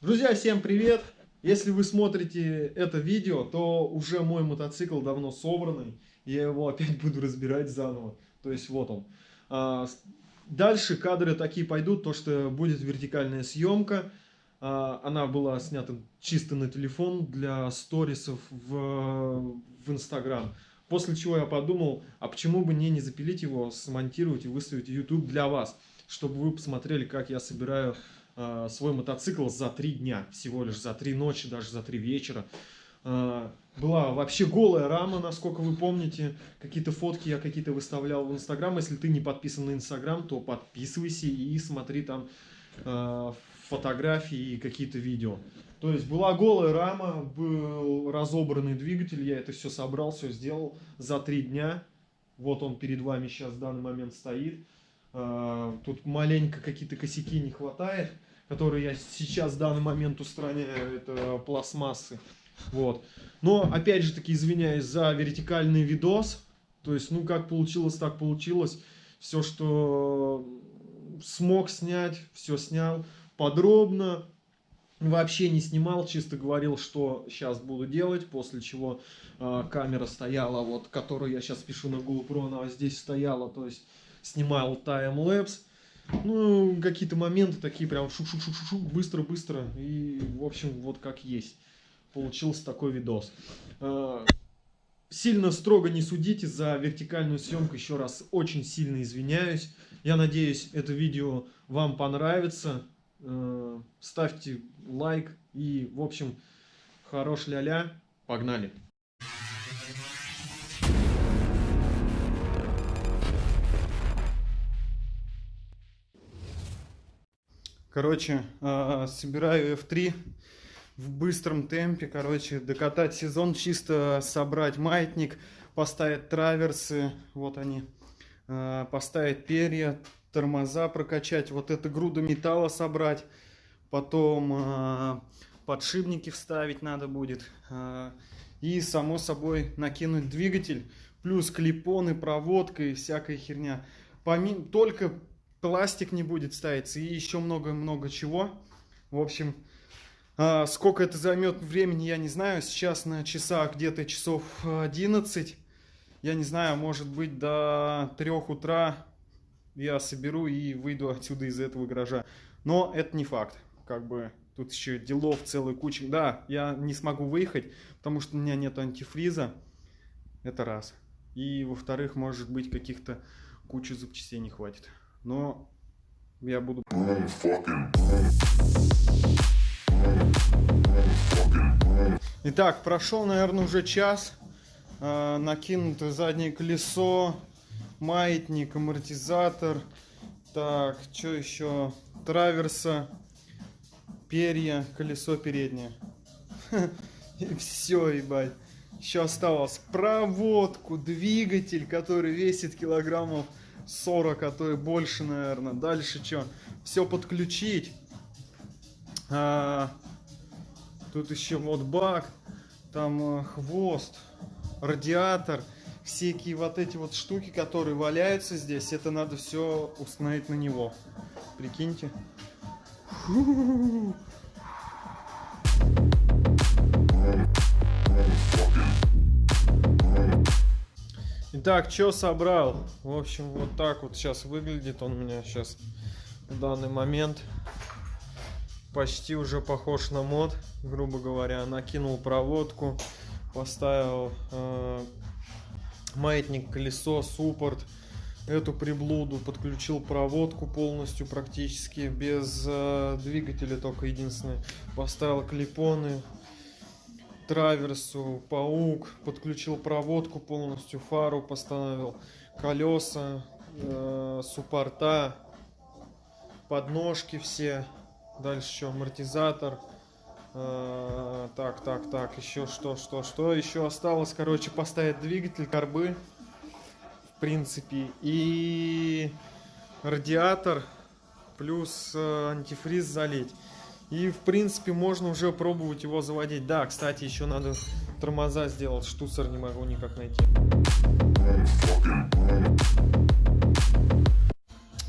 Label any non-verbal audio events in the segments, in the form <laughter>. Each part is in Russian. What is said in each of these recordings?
Друзья, всем привет! Если вы смотрите это видео, то уже мой мотоцикл давно собранный. Я его опять буду разбирать заново. То есть вот он. А, дальше кадры такие пойдут, то что будет вертикальная съемка. А, она была снята чисто на телефон для сторисов в, в Инстаграм. После чего я подумал, а почему бы мне не запилить его, смонтировать и выставить YouTube для вас, чтобы вы посмотрели, как я собираю э, свой мотоцикл за три дня, всего лишь за три ночи, даже за три вечера. Э, была вообще голая рама, насколько вы помните. Какие-то фотки я какие-то выставлял в Инстаграм. Если ты не подписан на Инстаграм, то подписывайся и смотри там э, фотографии и какие-то видео. То есть была голая рама, был разобранный двигатель, я это все собрал, все сделал за три дня. Вот он перед вами сейчас в данный момент стоит. А, тут маленько какие-то косяки не хватает, которые я сейчас в данный момент устраняю, это пластмассы. Вот. Но, опять же таки, извиняюсь за вертикальный видос. То есть, ну, как получилось, так получилось. Все, что смог снять, все снял подробно, вообще не снимал, чисто говорил, что сейчас буду делать, после чего э, камера стояла, вот, которую я сейчас пишу на GoPro, она здесь стояла, то есть снимал таймлэпс, ну, какие-то моменты такие прям шук-шук-шук-шук, быстро-быстро, и, в общем, вот как есть. Получился такой видос. Э, сильно строго не судите за вертикальную съемку, еще раз очень сильно извиняюсь. Я надеюсь, это видео вам понравится. Э, ставьте лайк и, в общем, хорош ля-ля. Погнали! Короче, э, собираю F3 в быстром темпе. Короче, докатать сезон, чисто собрать маятник, поставить траверсы, вот они, э, поставить перья, тормоза прокачать, вот это груда металла собрать, потом э, подшипники вставить надо будет, и само собой накинуть двигатель, плюс клипоны, проводка и всякая херня. Помимо, только пластик не будет ставиться и еще много-много чего. В общем, э, сколько это займет времени, я не знаю. Сейчас на часах где-то часов 11. Я не знаю, может быть до 3 утра я соберу и выйду отсюда из этого гаража. Но это не факт. Как бы тут еще делов целая куча. Да, я не смогу выехать, потому что у меня нет антифриза. Это раз. И во-вторых, может быть, каких-то кучу запчастей не хватит. Но я буду... Итак, прошел, наверное, уже час. Э, накинуто заднее колесо, маятник, амортизатор. Так, что еще? Траверса, перья, колесо переднее. <laughs> И все, ебать. Еще осталось проводку, двигатель, который весит килограммов 40, а то и больше, наверное. Дальше что? Все подключить. А, тут еще вот бак, там а, хвост, радиатор всякие вот эти вот штуки, которые валяются здесь, это надо все установить на него. Прикиньте. <laughs> Итак, что собрал? В общем, вот так вот сейчас выглядит он у меня сейчас в данный момент. Почти уже похож на мод, грубо говоря. Накинул проводку, поставил э, маятник, колесо, суппорт, эту приблуду, подключил проводку полностью практически, без э, двигателя только единственное, поставил клипоны, траверсу, паук, подключил проводку полностью, фару поставил, колеса, э, суппорта, подножки все, дальше еще амортизатор, а, так, так, так, еще что, что, что еще осталось, короче, поставить двигатель, карбы, в принципе, и радиатор, плюс э, антифриз залить. И, в принципе, можно уже пробовать его заводить. Да, кстати, еще надо тормоза сделать, штуцер не могу никак найти.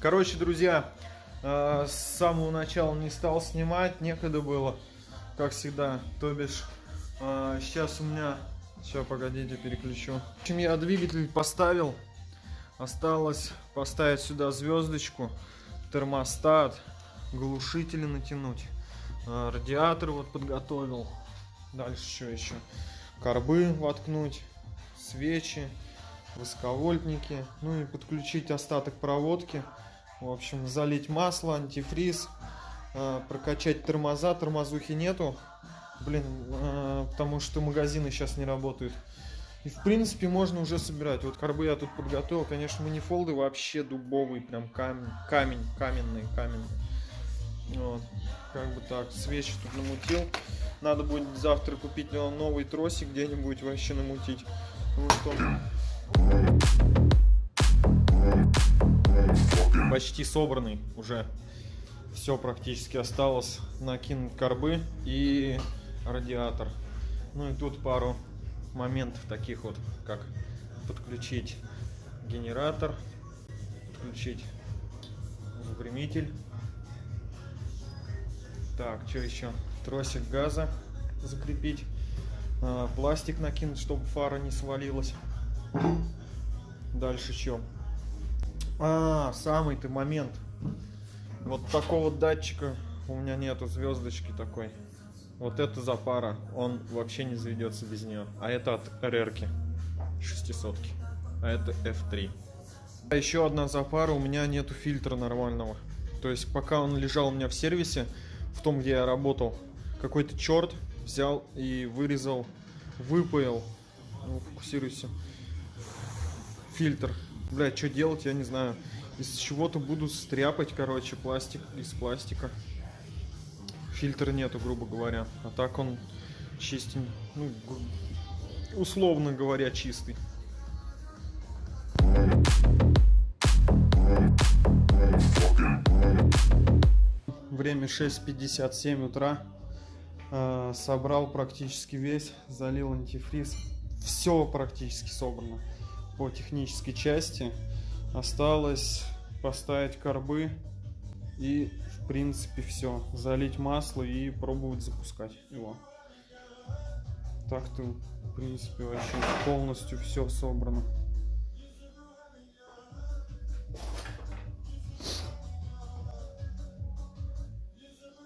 Короче, друзья, А, с самого начала не стал снимать, некогда было, как всегда. То бишь, а, сейчас у меня... Сейчас, погодите, переключу. В общем, я двигатель поставил. Осталось поставить сюда звездочку, термостат, глушители натянуть. А, радиатор вот подготовил. Дальше что еще? Корбы воткнуть, свечи, высоковольтники. Ну и подключить остаток проводки. В общем, залить масло, антифриз, э, прокачать тормоза. Тормозухи нету, блин, э, потому что магазины сейчас не работают. И в принципе можно уже собирать. Вот карбы я тут подготовил. Конечно, манифолды вообще дубовый, прям камень, камень, каменный, каменный. Вот, как бы так, свечи тут намутил. Надо будет завтра купить новый тросик где-нибудь вообще намутить. Вот он почти собранный уже. Все практически осталось накинуть корбы и радиатор. Ну и тут пару моментов таких вот, как подключить генератор, подключить выпрямитель. Так, что еще? Тросик газа закрепить. А, пластик накинуть, чтобы фара не свалилась. Дальше что? А, самый-то момент. Вот такого датчика у меня нету звездочки такой. Вот это запара, он вообще не заведется без нее. А это от РРки, 600 -ки. А это F3. А еще одна запара, у меня нету фильтра нормального. То есть пока он лежал у меня в сервисе, в том, где я работал, какой-то черт взял и вырезал, выпаял, ну, фокусируйся, фильтр Блять, что делать, я не знаю. Из чего-то буду стряпать, короче, пластик из пластика. Фильтра нету, грубо говоря. А так он чистый, ну, условно говоря, чистый. Время 6.57 утра. Э, собрал практически весь, залил антифриз. Все практически собрано по технической части. Осталось поставить корбы и в принципе все. Залить масло и пробовать запускать его. Так-то в принципе вообще полностью все собрано.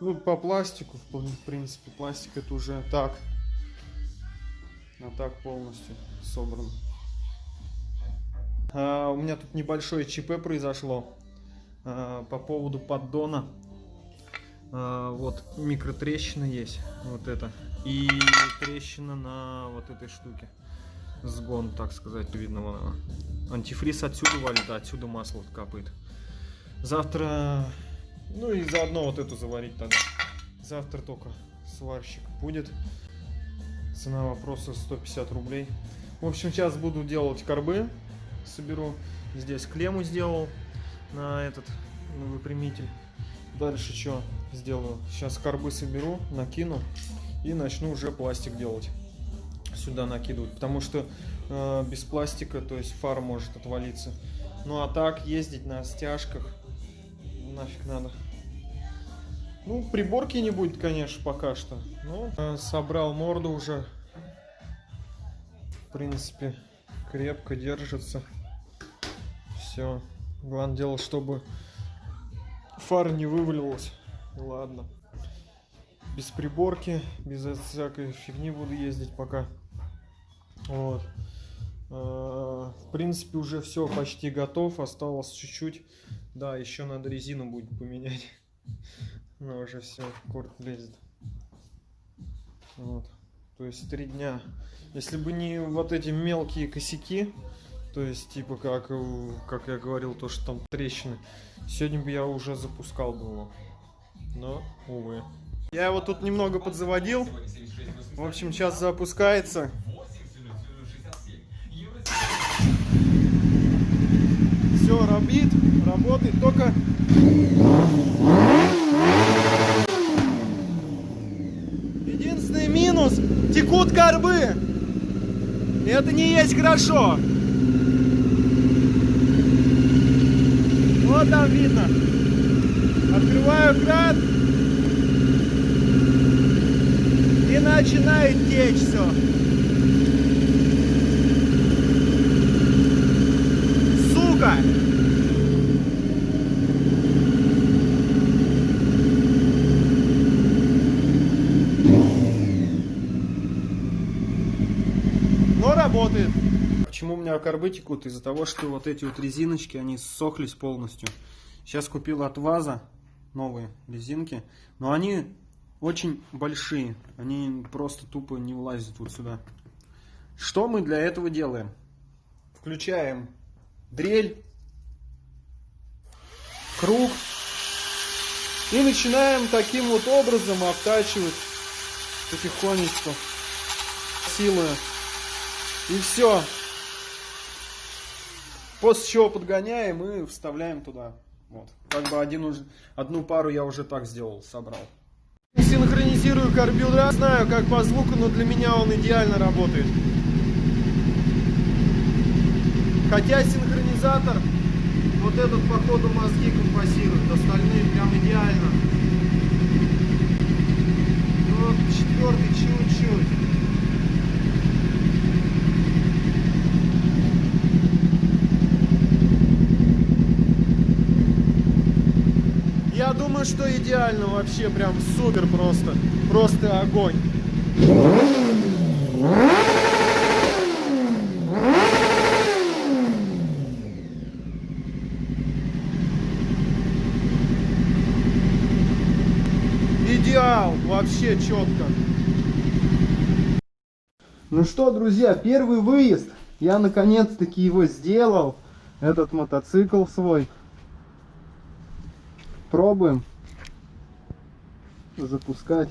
Ну, по пластику, в принципе, пластик это уже так. А так полностью собран. А, у меня тут небольшое ЧП произошло а, по поводу поддона. А, вот микротрещина есть, вот это. И трещина на вот этой штуке. Сгон, так сказать, видно вон Антифриз отсюда валит, а отсюда масло вот капает. Завтра, ну и заодно вот эту заварить тогда. Завтра только сварщик будет. Цена вопроса 150 рублей. В общем, сейчас буду делать корбы соберу. Здесь клемму сделал на этот выпрямитель. Дальше что сделаю? Сейчас карбы соберу, накину и начну уже пластик делать. Сюда накидывать. Потому что э, без пластика, то есть фара может отвалиться. Ну а так ездить на стяжках нафиг надо. Ну, приборки не будет, конечно, пока что. Э, собрал морду уже. В принципе, крепко держится. Все. Главное дело, чтобы фара не вывалилась. Ладно. Без приборки, без всякой фигни буду ездить пока. Вот. А, в принципе, уже все почти готов. Осталось чуть-чуть. Да, еще надо резину будет поменять. <laughs> Но уже все, корт лезет. Вот. То есть три дня. Если бы не вот эти мелкие косяки, то есть типа как, как я говорил, то что там трещины, сегодня бы я уже запускал бы его. Но, увы. Я его тут немного подзаводил. В общем, сейчас запускается. Все, робит, работает, только минус текут корбы. Это не есть хорошо. Вот там видно. Открываю кран. И начинает течь все. Сука! Но работает. Почему у меня карбы текут? Из-за того, что вот эти вот резиночки, они ссохлись полностью. Сейчас купил от ВАЗа новые резинки. Но они очень большие. Они просто тупо не влазят вот сюда. Что мы для этого делаем? Включаем дрель, круг. И начинаем таким вот образом обтачивать потихонечку, силою. И все. После чего подгоняем и вставляем туда. Вот. Как бы один одну пару я уже так сделал, собрал. Синхронизирую карбюратор. Знаю, как по звуку, но для меня он идеально работает. Хотя синхронизатор, вот этот, походу, мозги компасирует. Остальные прям идеально. Ну, вот четвертый чуть-чуть. Думаю, что идеально вообще, прям супер просто. Просто огонь. Идеал, вообще четко. Ну что, друзья, первый выезд. Я наконец-таки его сделал. Этот мотоцикл свой. Пробуем запускать.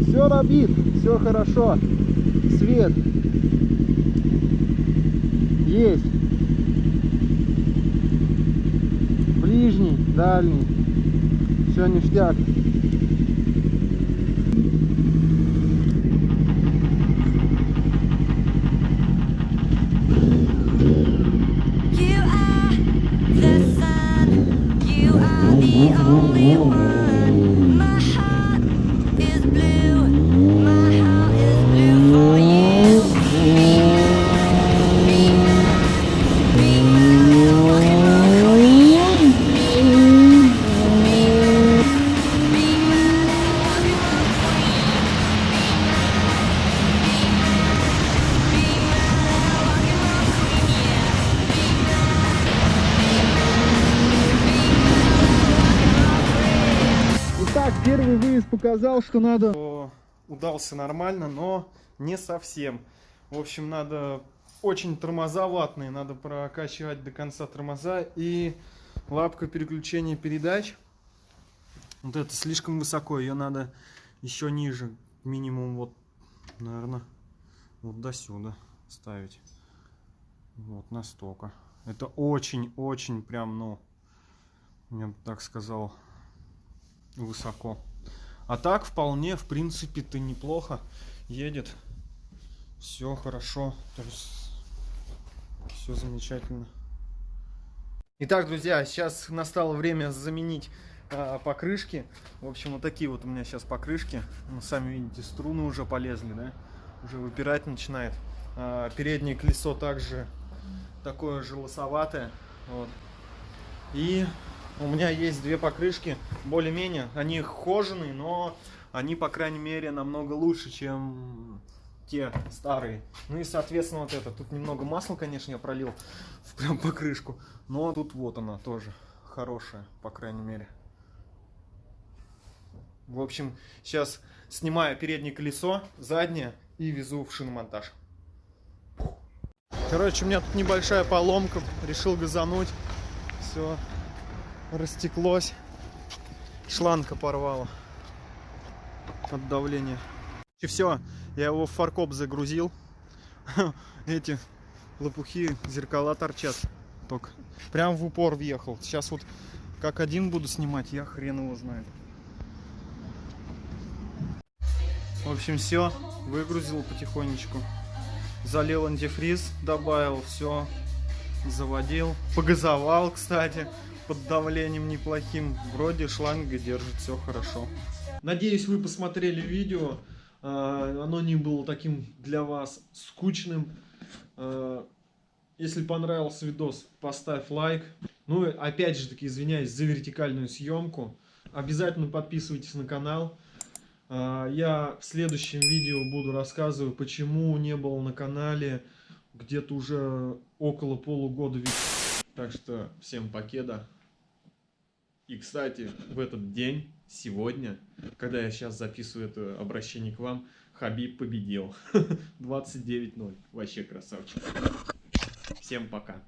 Все робит, все хорошо. Свет есть. Ближний, дальний. Все ништяк. Ernährung. Показал, что надо... Удался нормально, но не совсем. В общем, надо очень тормоза ватные, надо прокачивать до конца тормоза. И лапка переключения передач. Вот это слишком высоко, ее надо еще ниже. Минимум вот, наверное, вот до сюда ставить. Вот настолько. Это очень-очень прям, ну, я бы так сказал, высоко. А так вполне, в принципе, ты неплохо едет. Все хорошо. То есть все замечательно. Итак, друзья, сейчас настало время заменить а, покрышки. В общем, вот такие вот у меня сейчас покрышки. Ну, сами видите, струны уже полезли, да? Уже выпирать начинает. А, переднее колесо также такое же лосоватое. Вот. И у меня есть две покрышки, более-менее, они хоженые, но они, по крайней мере, намного лучше, чем те старые. Ну и, соответственно, вот это. Тут немного масла, конечно, я пролил в прям покрышку, но тут вот она тоже хорошая, по крайней мере. В общем, сейчас снимаю переднее колесо, заднее и везу в шиномонтаж. Короче, у меня тут небольшая поломка, решил газануть. Все, растеклось. Шланга порвала от давления. И все, я его в фаркоп загрузил. <laughs> Эти лопухи, зеркала торчат. Только прям в упор въехал. Сейчас вот как один буду снимать, я хрен его знает. В общем, все, выгрузил потихонечку. Залил антифриз, добавил, все, заводил. Погазовал, кстати, под давлением неплохим. Вроде шланга держит, все хорошо. Надеюсь, вы посмотрели видео. А, Оно не было таким для вас скучным. А, Если понравился видос, поставь лайк. Ну и опять же таки извиняюсь за вертикальную съемку. Обязательно подписывайтесь на канал. А, Я в следующем видео буду рассказывать, почему не был на канале где-то уже около полугода. Так что всем покеда. И, кстати, в этот день, сегодня, когда я сейчас записываю это обращение к вам, Хабиб победил. <laughs> 29-0. Вообще красавчик. Всем пока.